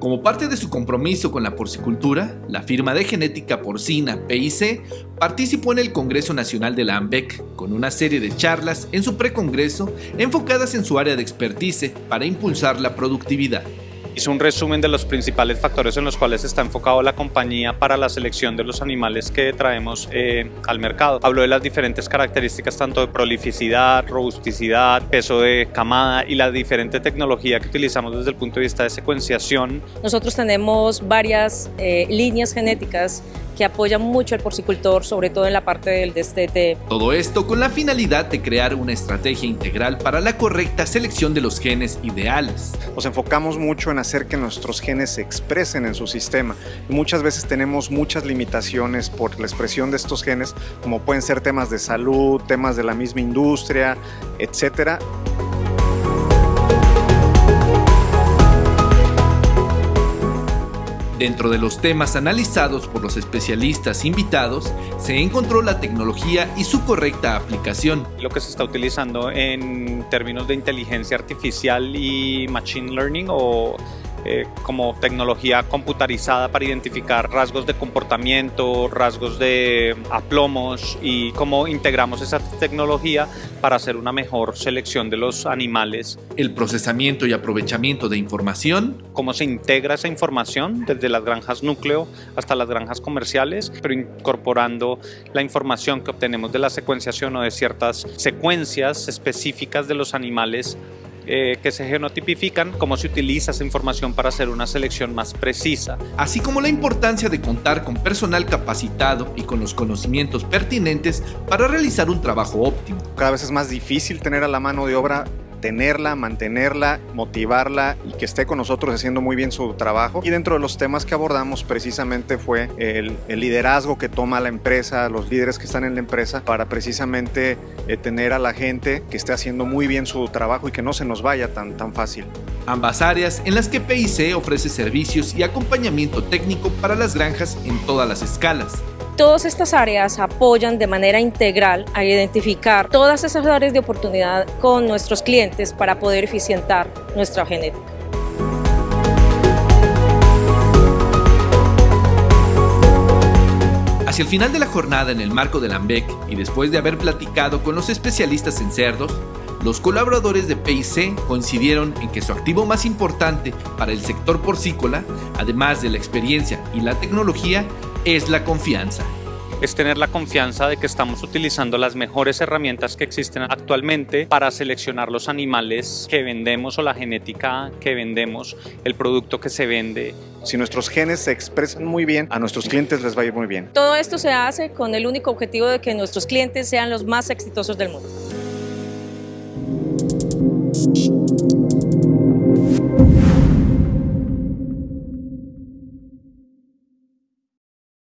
Como parte de su compromiso con la porcicultura, la firma de genética porcina PIC participó en el Congreso Nacional de la AMBEC con una serie de charlas en su precongreso enfocadas en su área de expertise para impulsar la productividad. Hizo un resumen de los principales factores en los cuales está enfocado la compañía para la selección de los animales que traemos eh, al mercado. Habló de las diferentes características tanto de prolificidad, robusticidad, peso de camada y la diferente tecnología que utilizamos desde el punto de vista de secuenciación. Nosotros tenemos varias eh, líneas genéticas que apoyan mucho al porcicultor, sobre todo en la parte del destete. Todo esto con la finalidad de crear una estrategia integral para la correcta selección de los genes ideales. Nos enfocamos mucho en hacer que nuestros genes se expresen en su sistema. muchas veces tenemos muchas limitaciones por la expresión de estos genes, como pueden ser temas de salud, temas de la misma industria, etcétera. Dentro de los temas analizados por los especialistas invitados, se encontró la tecnología y su correcta aplicación. Lo que se está utilizando en términos de inteligencia artificial y machine learning o eh, como tecnología computarizada para identificar rasgos de comportamiento, rasgos de aplomos y cómo integramos esa tecnología para hacer una mejor selección de los animales. El procesamiento y aprovechamiento de información. Cómo se integra esa información desde las granjas núcleo hasta las granjas comerciales, pero incorporando la información que obtenemos de la secuenciación o de ciertas secuencias específicas de los animales eh, que se genotipifican, cómo se utiliza esa información para hacer una selección más precisa. Así como la importancia de contar con personal capacitado y con los conocimientos pertinentes para realizar un trabajo óptimo. Cada vez es más difícil tener a la mano de obra tenerla, mantenerla, motivarla y que esté con nosotros haciendo muy bien su trabajo. Y dentro de los temas que abordamos precisamente fue el, liderazgo que toma la empresa, los líderes que están en la empresa para precisamente eh, tener a la gente que esté haciendo muy bien su trabajo y que no se nos vaya tan, tan fácil. Ambas áreas en las que PIC ofrece servicios y acompañamiento técnico para las granjas en todas las escalas. Todas estas áreas apoyan de manera integral a identificar todas esas áreas de oportunidad con nuestros clientes para poder eficientar nuestra genética. Hacia el final de la jornada en el marco del AMBEC y después de haber platicado con los especialistas en cerdos, los colaboradores de PIC coincidieron en que su activo más importante para el sector porcícola, además de la experiencia y la tecnología, es la confianza. Es tener la confianza de que estamos utilizando las mejores herramientas que existen actualmente para seleccionar los animales que vendemos o la genética que vendemos, el producto que se vende. Si nuestros genes se expresan muy bien, a nuestros clientes les va a ir muy bien. Todo esto se hace con el único objetivo de que nuestros clientes sean los más exitosos del mundo.